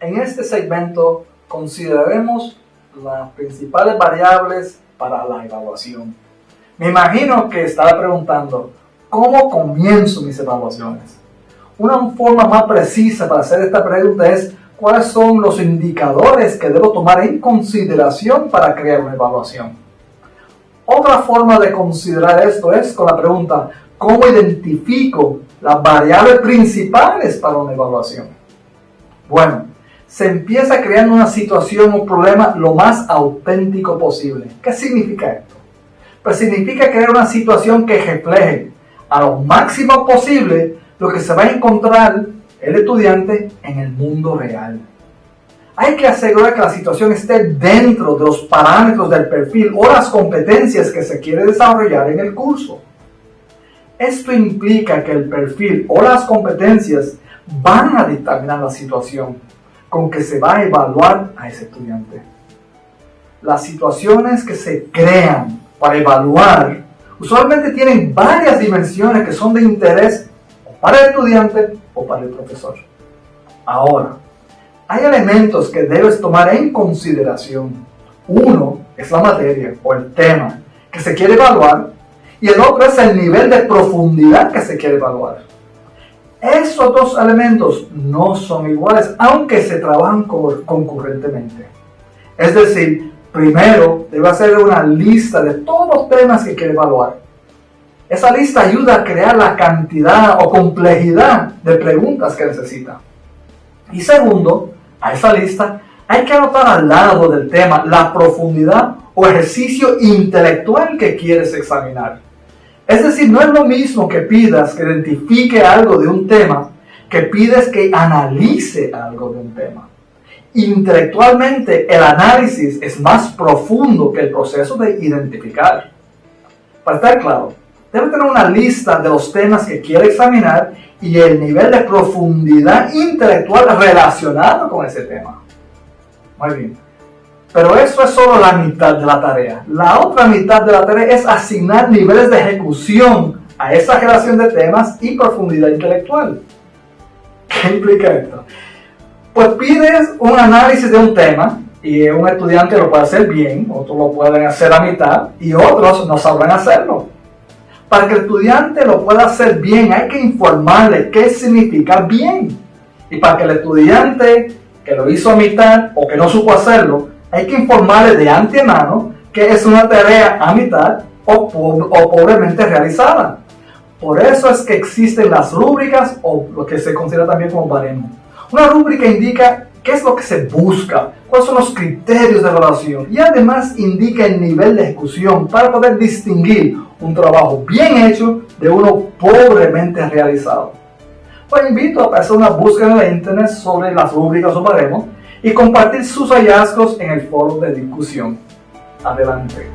En este segmento consideraremos las principales variables para la evaluación. Me imagino que estará preguntando, ¿cómo comienzo mis evaluaciones? Una forma más precisa para hacer esta pregunta es cuáles son los indicadores que debo tomar en consideración para crear una evaluación. Otra forma de considerar esto es con la pregunta, ¿cómo identifico las variables principales para una evaluación? Bueno, se empieza creando una situación o problema lo más auténtico posible. ¿Qué significa esto? Pues significa crear una situación que refleje a lo máximo posible lo que se va a encontrar el estudiante en el mundo real. Hay que asegurar que la situación esté dentro de los parámetros del perfil o las competencias que se quiere desarrollar en el curso. Esto implica que el perfil o las competencias van a determinar la situación con que se va a evaluar a ese estudiante. Las situaciones que se crean para evaluar usualmente tienen varias dimensiones que son de interés para el estudiante o para el profesor. Ahora, hay elementos que debes tomar en consideración. Uno es la materia o el tema que se quiere evaluar y el otro es el nivel de profundidad que se quiere evaluar. Esos dos elementos no son iguales, aunque se trabajan concurrentemente. Es decir, primero debe hacer una lista de todos los temas que quiere evaluar. Esa lista ayuda a crear la cantidad o complejidad de preguntas que necesita. Y segundo, a esa lista hay que anotar al lado del tema la profundidad o ejercicio intelectual que quieres examinar. Es decir, no es lo mismo que pidas que identifique algo de un tema que pides que analice algo de un tema. Intelectualmente, el análisis es más profundo que el proceso de identificar. Para estar claro, debe tener una lista de los temas que quiere examinar y el nivel de profundidad intelectual relacionado con ese tema. Muy bien. Pero eso es solo la mitad de la tarea. La otra mitad de la tarea es asignar niveles de ejecución a esa relación de temas y profundidad intelectual. ¿Qué implica esto? Pues pides un análisis de un tema y un estudiante lo puede hacer bien, otros lo pueden hacer a mitad y otros no sabrán hacerlo. Para que el estudiante lo pueda hacer bien hay que informarle qué significa bien. Y para que el estudiante que lo hizo a mitad o que no supo hacerlo hay que informarle de antemano que es una tarea a mitad o, pobremente realizada. Por eso es que existen las rúbricas o lo que se considera también como baremo. Una rúbrica indica qué es lo que se busca, cuáles son los criterios de evaluación y además indica el nivel de ejecución para poder distinguir un trabajo bien hecho de uno pobremente realizado. Pues invito a hacer una búsqueda en la internet sobre las rúbricas o baremos y compartir sus hallazgos en el foro de discusión. Adelante.